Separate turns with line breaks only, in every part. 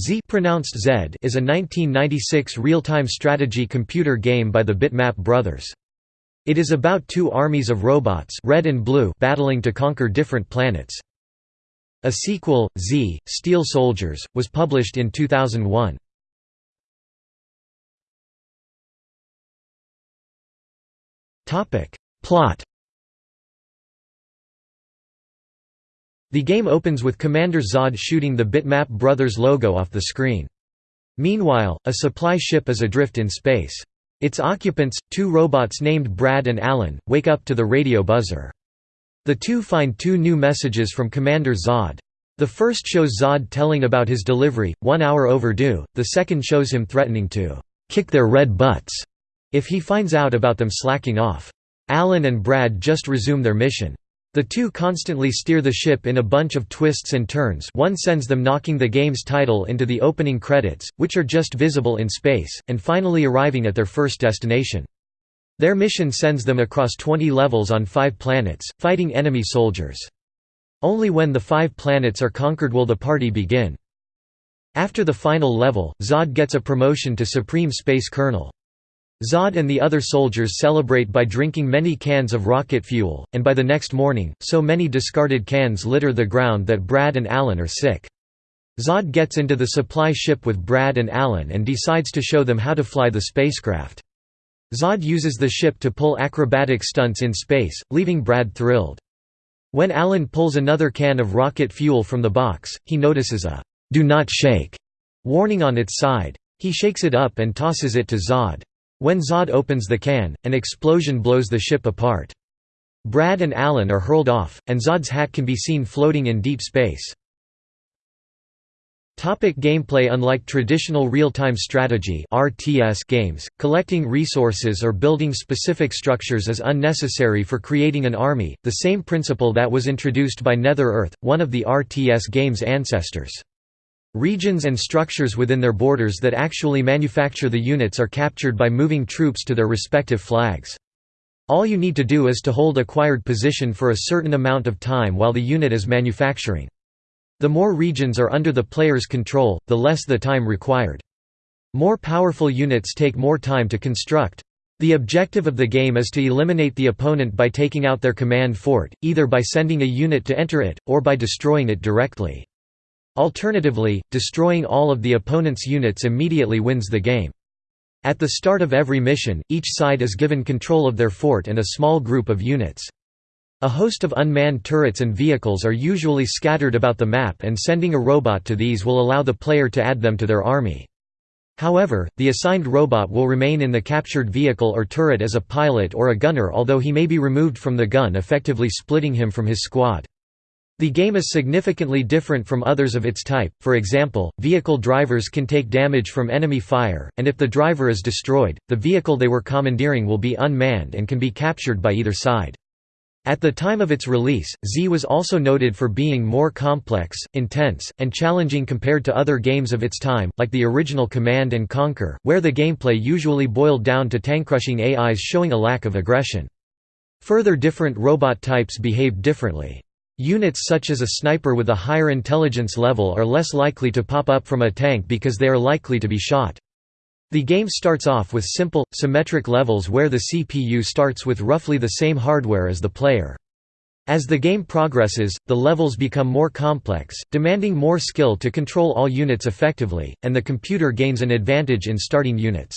Z pronounced Zed is a 1996 real-time strategy computer game by the Bitmap brothers. It is about two armies of robots red and blue battling to conquer different planets. A sequel, Z, Steel Soldiers, was published in 2001. Plot The game opens with Commander Zod shooting the Bitmap Brothers logo off the screen. Meanwhile, a supply ship is adrift in space. Its occupants, two robots named Brad and Alan, wake up to the radio buzzer. The two find two new messages from Commander Zod. The first shows Zod telling about his delivery, one hour overdue, the second shows him threatening to «kick their red butts» if he finds out about them slacking off. Alan and Brad just resume their mission. The two constantly steer the ship in a bunch of twists and turns one sends them knocking the game's title into the opening credits, which are just visible in space, and finally arriving at their first destination. Their mission sends them across 20 levels on five planets, fighting enemy soldiers. Only when the five planets are conquered will the party begin. After the final level, Zod gets a promotion to Supreme Space Colonel. Zod and the other soldiers celebrate by drinking many cans of rocket fuel, and by the next morning, so many discarded cans litter the ground that Brad and Alan are sick. Zod gets into the supply ship with Brad and Alan and decides to show them how to fly the spacecraft. Zod uses the ship to pull acrobatic stunts in space, leaving Brad thrilled. When Alan pulls another can of rocket fuel from the box, he notices a «do not shake» warning on its side. He shakes it up and tosses it to Zod. When Zod opens the can, an explosion blows the ship apart. Brad and Alan are hurled off, and Zod's hat can be seen floating in deep space. Topic gameplay Unlike traditional real-time strategy RTS games, collecting resources or building specific structures is unnecessary for creating an army, the same principle that was introduced by Nether-Earth, one of the RTS game's ancestors. Regions and structures within their borders that actually manufacture the units are captured by moving troops to their respective flags. All you need to do is to hold acquired position for a certain amount of time while the unit is manufacturing. The more regions are under the player's control, the less the time required. More powerful units take more time to construct. The objective of the game is to eliminate the opponent by taking out their command fort, either by sending a unit to enter it, or by destroying it directly. Alternatively, destroying all of the opponent's units immediately wins the game. At the start of every mission, each side is given control of their fort and a small group of units. A host of unmanned turrets and vehicles are usually scattered about the map and sending a robot to these will allow the player to add them to their army. However, the assigned robot will remain in the captured vehicle or turret as a pilot or a gunner although he may be removed from the gun effectively splitting him from his squad. The game is significantly different from others of its type, for example, vehicle drivers can take damage from enemy fire, and if the driver is destroyed, the vehicle they were commandeering will be unmanned and can be captured by either side. At the time of its release, Z was also noted for being more complex, intense, and challenging compared to other games of its time, like the original Command & Conquer, where the gameplay usually boiled down to tank-crushing AIs showing a lack of aggression. Further different robot types behaved differently. Units such as a sniper with a higher intelligence level are less likely to pop up from a tank because they are likely to be shot. The game starts off with simple, symmetric levels where the CPU starts with roughly the same hardware as the player. As the game progresses, the levels become more complex, demanding more skill to control all units effectively, and the computer gains an advantage in starting units.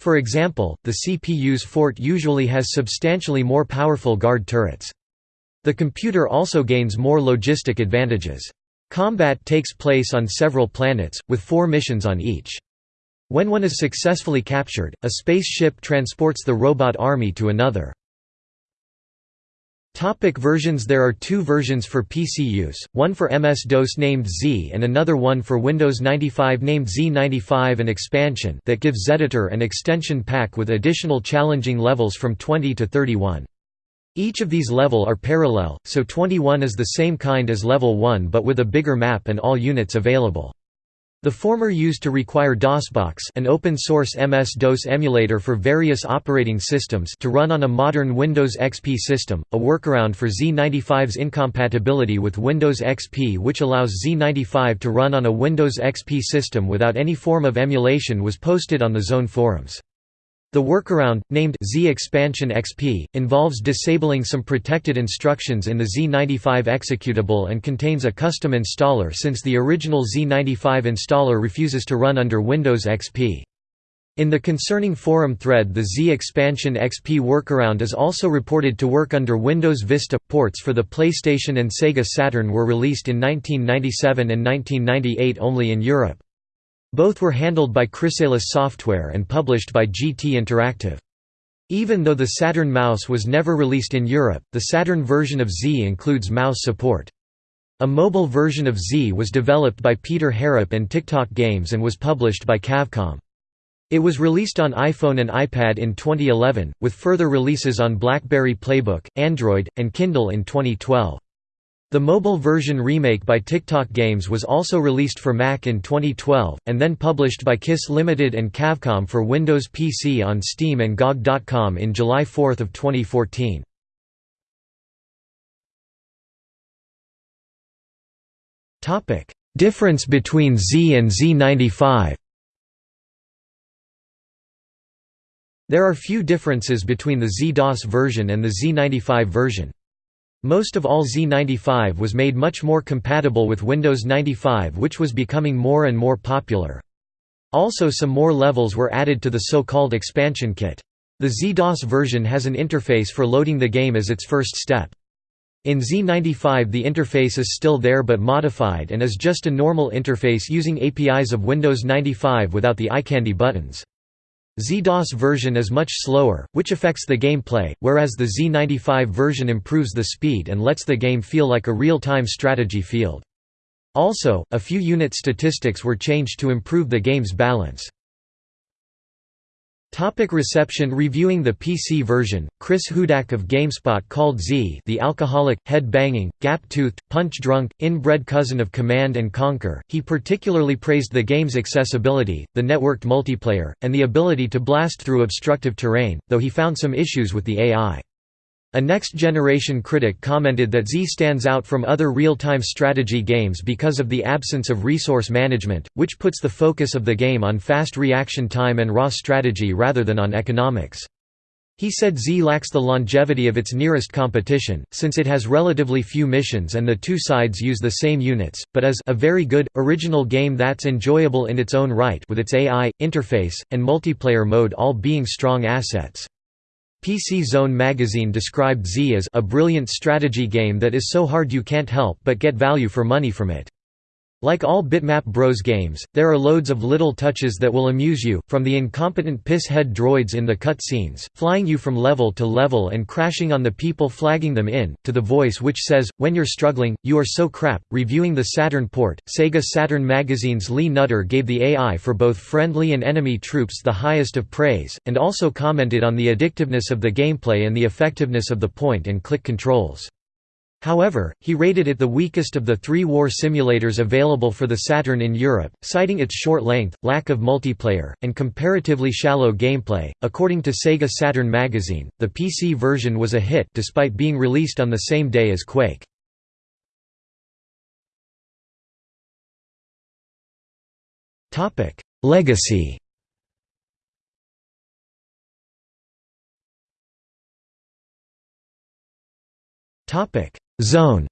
For example, the CPU's fort usually has substantially more powerful guard turrets. The computer also gains more logistic advantages. Combat takes place on several planets, with four missions on each. When one is successfully captured, a spaceship transports the robot army to another. Topic versions There are two versions for PC use, one for MS-DOS named Z and another one for Windows 95 named Z95 an expansion that gives Zeditor an extension pack with additional challenging levels from 20 to 31. Each of these level are parallel, so 21 is the same kind as level 1 but with a bigger map and all units available. The former used to require DOSBox an open-source MS-DOS emulator for various operating systems to run on a modern Windows XP system, a workaround for Z95's incompatibility with Windows XP which allows Z95 to run on a Windows XP system without any form of emulation was posted on the Zone forums. The workaround, named Z-Expansion XP, involves disabling some protected instructions in the Z95 executable and contains a custom installer since the original Z95 installer refuses to run under Windows XP. In the concerning forum thread the Z-Expansion XP workaround is also reported to work under Windows Vista. Ports for the PlayStation and Sega Saturn were released in 1997 and 1998 only in Europe. Both were handled by Chrysalis Software and published by GT Interactive. Even though the Saturn mouse was never released in Europe, the Saturn version of Z includes mouse support. A mobile version of Z was developed by Peter Harrop and Tick-Tock Games and was published by Kavcom. It was released on iPhone and iPad in 2011, with further releases on BlackBerry Playbook, Android, and Kindle in 2012. The mobile version remake by Tick-Tock Games was also released for Mac in 2012, and then published by KISS Limited and Kavcom for Windows PC on Steam and GOG.com in July 4, 2014. Difference between Z and Z95 There are few differences between the Z-DOS version and the Z95 version. Most of all Z95 was made much more compatible with Windows 95 which was becoming more and more popular. Also some more levels were added to the so-called expansion kit. The Z-DOS version has an interface for loading the game as its first step. In Z95 the interface is still there but modified and is just a normal interface using APIs of Windows 95 without the iCandy buttons. Z-DOS version is much slower, which affects the gameplay, whereas the Z95 version improves the speed and lets the game feel like a real-time strategy field. Also, a few unit statistics were changed to improve the game's balance. Topic reception Reviewing the PC version, Chris Hudak of GameSpot called Z the alcoholic, head-banging, gap-toothed, punch-drunk, inbred cousin of Command & Conquer. He particularly praised the game's accessibility, the networked multiplayer, and the ability to blast through obstructive terrain, though he found some issues with the AI. A next-generation critic commented that Z stands out from other real-time strategy games because of the absence of resource management, which puts the focus of the game on fast reaction time and raw strategy rather than on economics. He said Z lacks the longevity of its nearest competition, since it has relatively few missions and the two sides use the same units, but is a very good, original game that's enjoyable in its own right with its AI, interface, and multiplayer mode all being strong assets. PC Zone magazine described Z as a brilliant strategy game that is so hard you can't help but get value for money from it. Like all Bitmap Bros games, there are loads of little touches that will amuse you, from the incompetent piss-head droids in the cutscenes, flying you from level to level and crashing on the people flagging them in, to the voice which says, when you're struggling, you are so crap. Reviewing the Saturn port, Sega Saturn magazine's Lee Nutter gave the AI for both friendly and enemy troops the highest of praise, and also commented on the addictiveness of the gameplay and the effectiveness of the point-and-click controls. However, he rated it the weakest of the three war simulators available for the Saturn in Europe, citing its short length, lack of multiplayer, and comparatively shallow gameplay. According to Sega Saturn magazine, the PC version was a hit despite being released on the same day as Quake. Topic: Legacy. Topic: Zone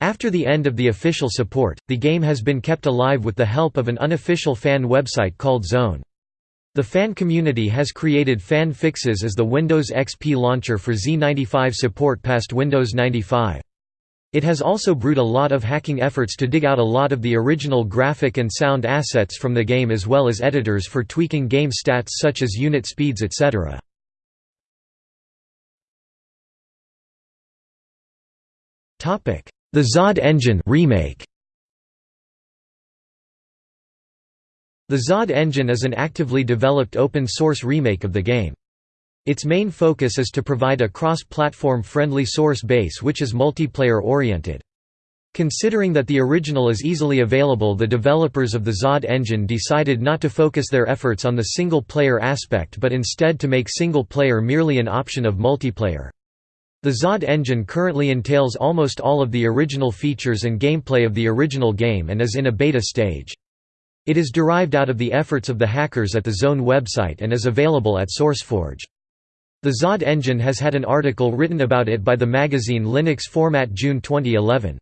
After the end of the official support, the game has been kept alive with the help of an unofficial fan website called Zone. The fan community has created fan fixes as the Windows XP launcher for Z95 support past Windows 95. It has also brewed a lot of hacking efforts to dig out a lot of the original graphic and sound assets from the game as well as editors for tweaking game stats such as unit speeds etc. The Zod engine remake. The Zod engine is an actively developed open-source remake of the game. Its main focus is to provide a cross-platform friendly source base which is multiplayer oriented. Considering that the original is easily available the developers of the Zod engine decided not to focus their efforts on the single-player aspect but instead to make single-player merely an option of multiplayer. The Zod engine currently entails almost all of the original features and gameplay of the original game and is in a beta stage. It is derived out of the efforts of the hackers at the Zone website and is available at SourceForge. The Zod engine has had an article written about it by the magazine Linux Format June 2011.